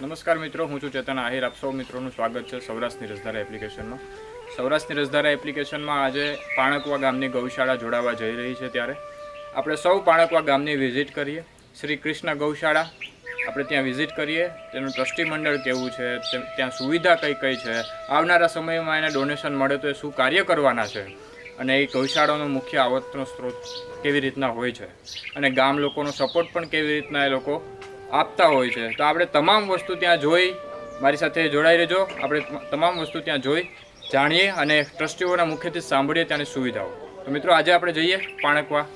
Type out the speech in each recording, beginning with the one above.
નમસ્કાર મિત્રો, હું છું ચેતન આહિર. આપ સૌ મિત્રોનું સ્વાગત છે સૌરાષ્ટ્રની રસધારા એપ્લિકેશનમાં. સૌરાષ્ટ્રની રસધારા એપ્લિકેશનમાં આજે પાણકવા ગામની ગૌશાળા જોડાવા જઈ રહી છે ત્યારે. આપણે સૌ પાણકવા ગામની વિઝિટ કરીએ. શ્રી કૃષ્ણ ગૌશાળા, આપણે ત્યાં વિઝિટ કરીએ. તેનું ટ્રસ્ટી મંડળ કેવું છે ત્યાં સુવિધા કઈ કઈ છે, આવનારા સમયમાં એને ડોનેશન મળે તો એ શું કાર્ય કરવાના છે, અને એ ગૌશાળાનો મુખ્ય આવકનો સ્ત્રોત કેવી રીતના હોય છે, અને ગામ લોકોનો સપોર્ટ પણ કેવી રીતના એ લોકો આપતા હોય છે. તો આપણે તમામ વસ્તુ ત્યાં જોઈ, મારી સાથે જોડાઈ રહેજો. આપણે તમામ વસ્તુ ત્યાં જોઈ, જાણીએ અને ટ્રસ્ટીઓના મુખ્યથી સાંભળીએ ત્યાંની સુવિધાઓ. તો મિત્રો, આજે આપણે જઈએ પાણકવા.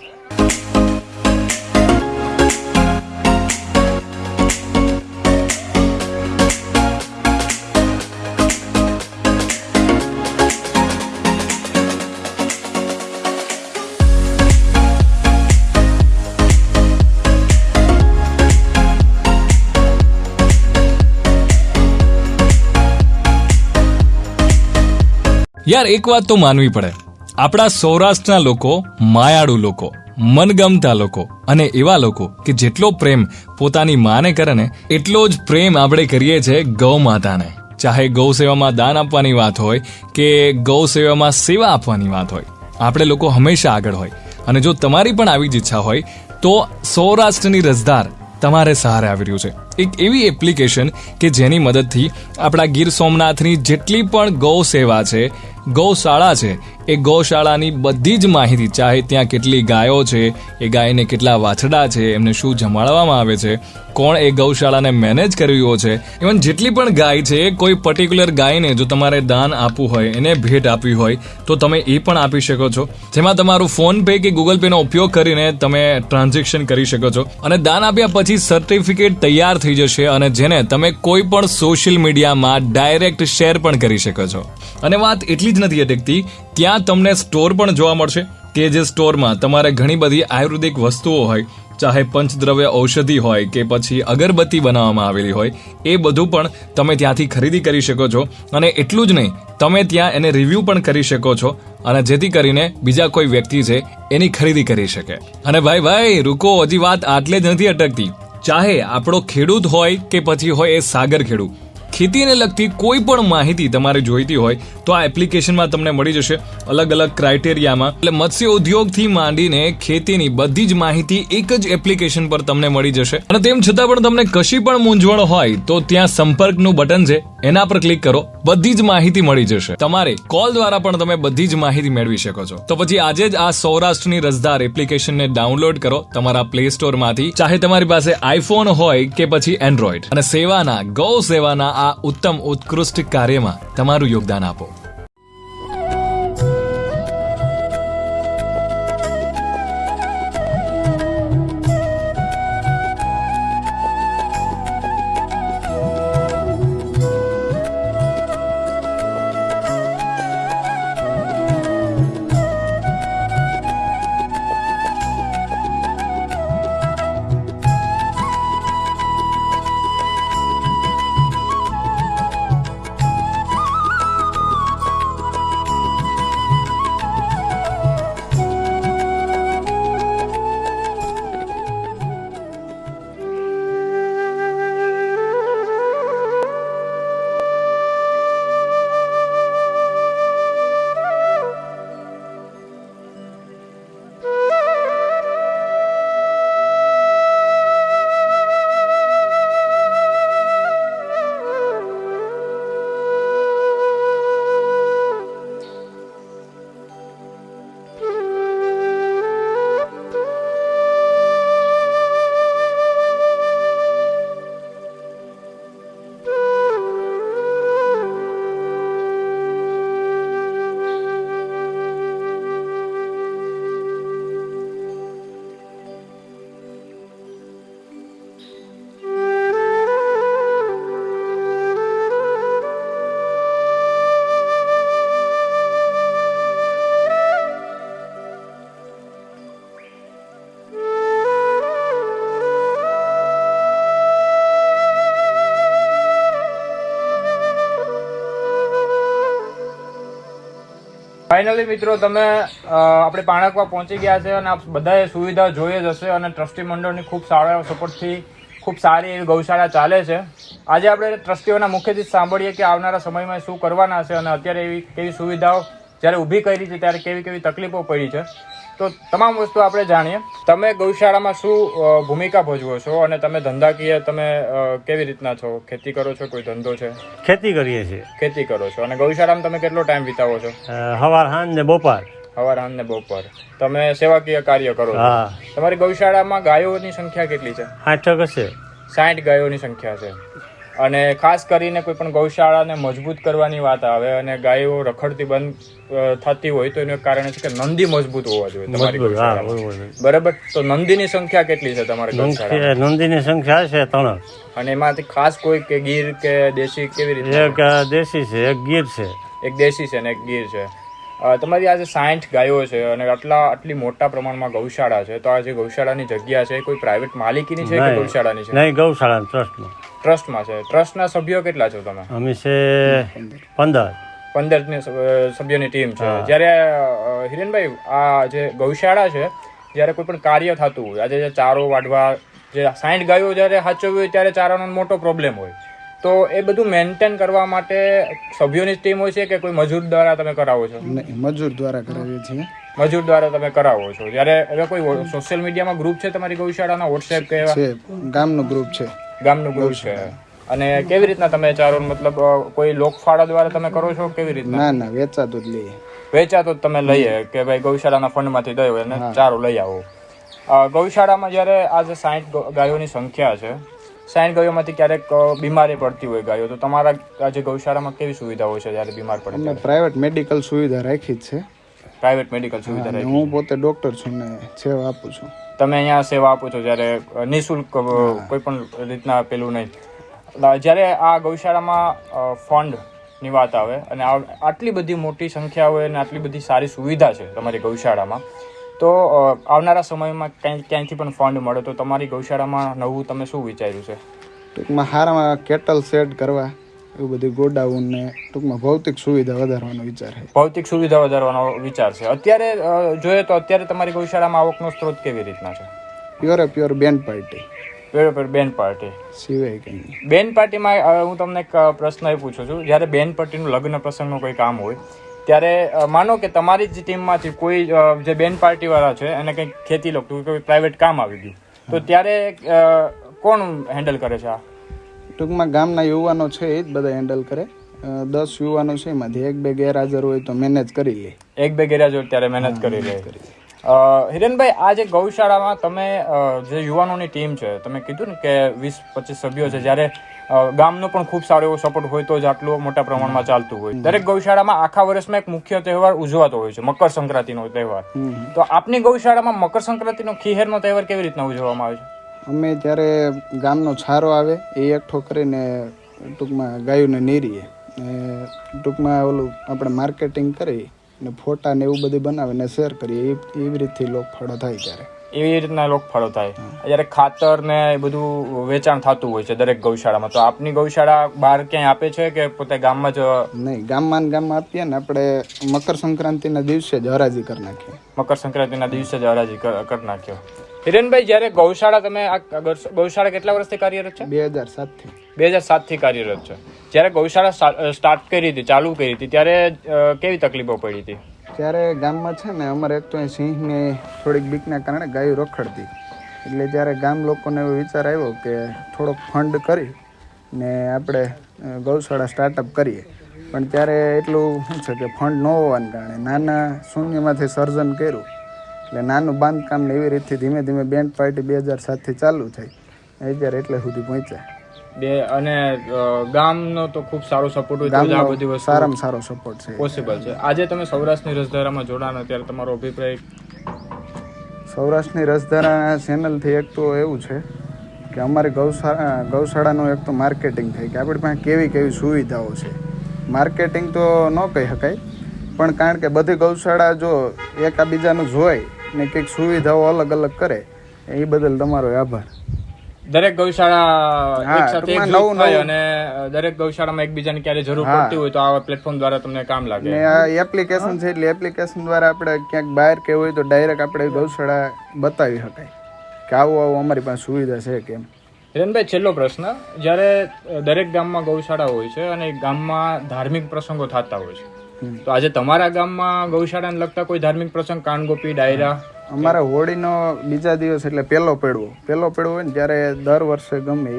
યાર, એક વાત તો માનવી પડે. આપણા સૌરાષ્ટ્રના લોકો, માયાળુ લોકો, મનગમતા લોકો અને એવા લોકો કે જેટલો પ્રેમ પોતાની માને કરે ને, એટલો જ પ્રેમ આપણે કરીએ છીએ ગૌ માતાને ચાહે ગૌ સેવામાં દાન આપવાની વાત હોય કે ગૌ સેવામાં સેવા આપવાની વાત હોય. આપણે લોકો હંમેશા આગળ હોય. અને જો તમારી પણ આવી જ ઈચ્છા હોય, તો સૌરાષ્ટ્રની રસદાર તમારે સહારે આવી રહ્યું છે. એક એવી એપ્લિકેશન કે જેની મદદથી આપણા ગીર સોમનાથની જેટલી પણ ગૌ સેવા છે ગૌશાળા છે. એ ગૌશાળાની બધી જ માહિતી, ચાહે ત્યાં કેટલી ગાયો છે, એ ગાયને કેટલા વાછડા છે, એમને શું જમાડવામાં આવે છે, કોણ એ ગૌશાળાને મેનેજ કરવી છે ઇવન જેટલી પણ ગાય છે, કોઈ પર્ટિક્યુલર ગાયને જો તમારે દાન આપવું હોય, એને ભેટ આપવી હોય, તો તમે એ પણ આપી શકો છો. જેમાં તમારું ફોન પે કે ગૂગલ પેનો ઉપયોગ કરીને તમે ટ્રાન્ઝેક્શન કરી શકો છો. અને દાન આપ્યા પછી સર્ટિફિકેટ તૈયાર થઈ જશે અને જેને તમે કોઈ પણ સોશિયલ મીડિયામાં ડાયરેક્ટ શેર પણ કરી શકો છો. અને વાત એટલી જ નથી અટકતી. ત્યાં તમને સ્ટોર પણ જોવા મળશે કે જે સ્ટોરમાં તમારે ઘણી બધી આયુર્વેદિક વસ્તુઓ હોય, ચાહે પંચદ્રવ્ય ઔષધિ હોય કે પછી અગરબત્તી બનાવવામાં આવેલી હોય, એ બધું પણ તમે ત્યાંથી ખરીદી કરી શકો છો. અને એટલું જ નહીં, તમે ત્યાં એને રિવ્યૂ પણ કરી શકો છો અને જેથી કરીને બીજા કોઈ વ્યક્તિ છે એની ખરીદી કરી શકે. અને ભાઈ ભાઈ, રૂકો, હજી વાત આટલે જ નથી અટકતી. ચાહે આપણો ખેડૂત હોય કે પછી હોય એ સાગર ખેડૂત ખેતીને લગતી કોઈ પણ માહિતી તમારે જોઈતી હોય તો આ એપ્લિકેશનમાં તમને મળી જશે અલગ અલગ ક્રાઇટેરિયામાં એટલે મત્સ્ય ઉદ્યોગથી માંડીને ખેતીની બધી જ માહિતી એક જ એપ્લિકેશન પર તમને મળી જશે. અને તેમ છતાં પણ તમને કશી પણ મૂંઝવણ હોય તો ત્યાં સંપર્કનું બટન છે. એના પર ક્લિક કરો, બધી જ માહિતી મળી જશે. તમારે કોલ દ્વારા પણ તમે બધી જ માહિતી મેળવી શકો છો. તો પછી આજે જ આ સૌરાષ્ટ્રની રસદાર એપ્લિકેશનને ડાઉનલોડ કરો તમારા પ્લે સ્ટોરમાંથી ચાહે તમારી પાસે આઈફોન હોય કે પછી એન્ડ્રોઈડ અને સેવાના, ગૌ સેવાના આ ઉત્તમ, ઉત્કૃષ્ટ કાર્યમાં તમારું યોગદાન આપો. ફાઇનલી મિત્રો, તમે આપણે પાણકવા પહોંચી ગયા છે અને બધાએ સુવિધા જોઈએ જ હશે અને ટ્રસ્ટી મંડળની ખૂબ સારા સપોર્ટથી ખૂબ સારી એવી ગૌશાળા ચાલે છે. આજે આપણે ટ્રસ્ટીઓના મુખ્યથી સાંભળીએ કે આવનારા સમયમાં શું કરવાના છે અને અત્યારે એવી કેવી સુવિધાઓ જ્યારે ઊભી કરી છે, ત્યારે કેવી કેવી તકલીફો પડી છે. તો તમામ વસ્તુ આપણે જાણીએ. તમે ગૌશાળામાં શું ભૂમિકા ભજવો છો અને તમે ધંધાકીય તમે કેવી રીતના છો? ખેતી કરો છો? કોઈ ધંધો છે? ખેતી કરીએ છીએ. ખેતી કરો છો. અને ગૌશાળામાં તમે કેટલો ટાઈમ વિતાવો છો? હવાર સાંજ ને બપોર. હવાર સાંજ ને બપોર. તમે સેવાકીય કાર્ય કરો છો. તમારી ગૌશાળામાં ગાયોની સંખ્યા કેટલી છે? આઠક હશે. સાઠ ગાયોની સંખ્યા છે. અને ખાસ કરીને કોઈ પણ ગૌશાળાને મજબૂત કરવાની વાત આવે અને ગાયો રખડતી બંધ થતી હોય તો એનું કારણ છે કે નંદી મજબૂત હોવા જોઈએ તમારી બરોબર તો નંદીની સંખ્યા કેટલી છે તમારી નંદીની સંખ્યા છે ત્રણ. અને એમાંથી ખાસ કોઈ કે ગીર કે દેશી કેવી રીતે? એક દેશી છે એક ગીર છે. એક દેશી છે અને એક ગીર છે. તમારી આજે સાઠ ગાયો છે અને આટલા આટલી મોટા પ્રમાણમાં ગૌશાળા છે તો આ જે ગૌશાળાની જગ્યા છે કોઈ પ્રાઇવેટ માલિકીની છે કે ગૌશાળાની છે? નહીં ગૌશાળા ટ્રસ્ટમાં ટ્રસ્ટમાં છે. ટ્રસ્ટના સભ્યો કેટલા છો તમે? અમે છે પંદર. પંદર સભ્યોની ટીમ છે. જ્યારે હિરેનભાઈ આ જે ગૌશાળા છે જ્યારે કોઈ પણ કાર્ય થતું હોય આજે જે ચારો વાઢવા જે સાઠ ગાયો જ્યારે સાચવવી હોય ત્યારે ચારાનો મોટો પ્રોબ્લેમ હોય. તો એ બધું મેન્ટેન કરવા માટે સભ્યોની ટીમ હોય છે કે કોઈ મજૂર દ્વારા તમે કરાવો છો? નહીં મજૂર દ્વારા કરાવીએ છીએ. મજૂર દ્વારા તમે કરાવો છો. જ્યારે હવે કોઈ સોશિયલ મીડિયામાં ગ્રુપ છે તમારી ગૌશાળાના? વોટ્સએપ કે ગામનો ગ્રુપ છે. ગામનું ગ્રુપ છે? અને કેવી રીતના તમે ચારો મતલબ કોઈ લોકફાળા દ્વારા તમે કરો છો કેવી રીતના? ના ના વેચાતું જ લઈએ. વેચાતો તમે લઈએ કે ભાઈ ગૌશાળાના ફંડમાંથી દયો અને ચારો લઈ આવો. ગૌશાળામાં જ્યારે આ જે સાઠ ગાયોની સંખ્યા છે સાઠ ગાયોમાંથી ક્યારેક બીમારી પડતી હોય ગાયો તો તમારા આજે જે ગૌશાળામાં કેવી સુવિધાઓ છે જ્યારે બીમાર પડે અમે પ્રાઇવેટ મેડિકલ સુવિધા રાખી જ છે. પ્રાઇવેટ મેડિકલ સુવિધા હું પોતે ડોક્ટર છું ને સેવા આપું છું. તમે અહીંયા સેવા આપો છો જ્યારે નિઃશુલ્ક કોઈ પણ રીતના પેલું નહીં. જ્યારે આ ગૌશાળામાં ફંડની વાત આવે અને આટલી બધી મોટી સંખ્યા હોય અને આટલી બધી સારી સુવિધા છે તમારી ગૌશાળામાં તો આવનારા સમયમાં ક્યાંય ક્યાંયથી પણ ફંડ મળે તો તમારી ગૌશાળામાં નવું તમે શું વિચાર્યું છે? ટૂંકમાં હારામાં કેટલ સેટ કરવા? એવું બધું ગોડાઉન ને ટૂંકમાં ભૌતિક સુવિધા વધારવાનો વિચાર છે. ભૌતિક સુવિધા વધારવાનો વિચાર છે. અત્યારે જોઈએ તો અત્યારે તમારી ગૌશાળામાં આવકનો સ્ત્રોત કેવી રીતના છે? પ્યોરે પ્યોર બેન પાર્ટી બરાબર બેન પાર્ટી સિવાય કંઈ બેન પાર્ટીમાં હું તમને એક પ્રશ્ન એ પૂછું છું. જ્યારે બેન પાર્ટીનું લગ્ન પ્રસંગનું કોઈ કામ હોય ત્યારે માનો કે તમારી જ ટીમમાંથી કોઈ જે બેન પાર્ટીવાળા છે એને કંઈક ખેતી લગતું કોઈ પ્રાઇવેટ કામ આવી ગયું તો ત્યારે કોણ હેન્ડલ કરે છે આ? ટૂંકમાં ગામના યુવાનો છે એ જ બધા હેન્ડલ કરે. દસ યુવાનો છે એમાંથી. એક બે ગેરહાજર હોય તો મેનેજ કરી લે. એક બે ગેરહાજર ત્યારે મહેનત કરી લે. હિરેનભાઈ આ જે ગૌશાળામાં તમે જે યુવાનોની ટીમ છે તમે કીધું ને કે વીસ પચીસ સભ્યો છે જ્યારે ગામનો પણ ખૂબ સારો એવો સપોર્ટ હોય તો જ આટલું મોટા પ્રમાણમાં ચાલતું હોય. દરેક ગૌશાળામાં આખા વર્ષમાં એક મુખ્ય તહેવાર ઉજવાતો હોય છે મકર સંક્રાંતિનો તહેવાર તો આપની ગૌશાળામાં મકર સંક્રાંતિનો ખીહેરનો તહેવાર કેવી રીતના ઉજવવામાં આવે છે? અમે ત્યારે ગામનો છારો આવે એ એકઠો કરીને ટૂંકમાં ગાયોને નીરીએ. ને ટૂંકમાં ઓલું આપણે માર્કેટિંગ કરી ને ફોટા ને એવું બધું બનાવીને શેર કરીએ એ એવી રીતથી લોક ફાળો થાય ત્યારે. એવી રીતના લોકફળો થાય. જ્યારે ખાતર ને એ બધું વેચાણ થતું હોય છે દરેક ગૌશાળામાં તો આપની ગૌશાળા બહાર ક્યાંય આપે છે કે પોતે ગામમાં જ નહીં ગામમાં ને ગામમાં આપીએ ને આપણે મકર સંક્રાંતિના દિવસે જ હરાજી કરી નાખીએ. મકર સંક્રાંતિના દિવસે જ હરાજી કરી નાખ્યો. હિરેનભાઈ જ્યારે ગૌશાળા તમે આ ગૌશાળા કેટલા વર્ષથી કાર્યરત છે? બે હજાર સાતથી. બે હજાર સાતથી કાર્યરત છે. જ્યારે ગૌશાળા સ્ટાર્ટ કરી હતી ચાલુ કરી હતી ત્યારે કેવી તકલીફો પડી હતી? ત્યારે ગામમાં છે ને અમારે એક તો સિંહને થોડીક બીકના કારણે ગાયો રખડતી. એટલે જ્યારે ગામ લોકોને એવો વિચાર આવ્યો કે થોડોક ફંડ કરી ને આપણે ગૌશાળા સ્ટાર્ટઅપ કરીએ. પણ ત્યારે એટલું શું છે કે ફંડ ન હોવાને કારણે નાના શૂન્યમાંથી સર્જન કર્યું. એટલે નાનું બાંધકામ ને એવી રીતથી ધીમે ધીમે બેન્ડ પાર્ટી બે હજાર સાતથી ચાલુ થઈ. અત્યારે એટલે સુધી પહોંચ્યા. બે અને ગામનો તો ખૂબ સારો સપોર્ટ હોય આ બધી વસ્તુ સારામાં સારો સપોર્ટ છે. પોસિબલ છે. આજે તમે સૌરાષ્ટ્રની રસધારામાં જોડાણ ત્યારે તમારો અભિપ્રાય? સૌરાષ્ટ્રની રસધારા ચેનલથી એક તો એવું છે કે અમારી ગૌશાળા ગૌશાળાનું એક તો માર્કેટિંગ થાય કે આપણી પાસે કેવી કેવી સુવિધાઓ છે. માર્કેટિંગ તો ન કહી શકાય પણ કારણ કે બધી ગૌશાળા જો એકાબીજાનું જોઈ ને કંઈક સુવિધાઓ અલગ અલગ કરે એ બદલ તમારો આભાર. દરેક ગૌશાળા અને દરેક ગૌશાળામાં એકબીજાની ક્યારે જરૂર પડતી હોય તો આવા પ્લેટફોર્મ દ્વારા તમને કામ લાગે. એપ્લિકેશન છે એટલે એપ્લિકેશન દ્વારા આપણે ક્યાંક બહાર કે હોય તો ડાયરેક્ટ આપણે ગૌશાળા બતાવી શકાય. કે આવું આવું અમારી પાસે સુવિધા છે કેમ હિરણભાઈ છેલ્લો પ્રશ્ન. જ્યારે દરેક ગામમાં ગૌશાળા હોય છે અને ગામમાં ધાર્મિક પ્રસંગો થતા હોય છે. તો આજે તમારા ગામમાં ગૌશાળાને લગતા કોઈ ધાર્મિક પ્રસંગ કાનગોપી ડાયરા? અમારે હોળીનો બીજા દિવસ એટલે પહેલો પેડવો. પહેલો પેડવો હોય ને ત્યારે દર વર્ષે ગમે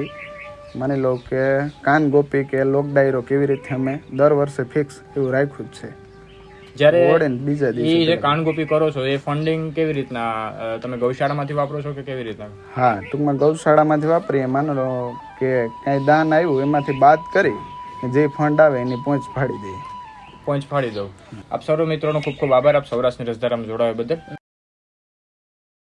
માની લો કે કાન ગોપી કે લોક ડાયરો કેવી રીતે અમે દર વર્ષે ફિક્સ એવું રાખ્યું જ છે. જ્યારે હોળીને બીજા એ દિવસે જે કાનગોપી કરો છો એ ફંડિંગ કેવી રીતના તમે ગૌશાળામાંથી વાપરો છો કે કેવી રીતના? હા ટૂંકમાં ગૌશાળામાંથી વાપરીએ. માનો લો કે કાંઈ દાન આવ્યું એમાંથી બાદ કરી જે ફંડ આવે એની પહોંચ ફાડી દઈએ. પહોંચ ફાડી દઉં. આપ સર્વ મિત્રોનો ખૂબ ખૂબ આભાર. આપ સૌરાષ્ટ્રની રસધારામાં જોડાવા બદલ.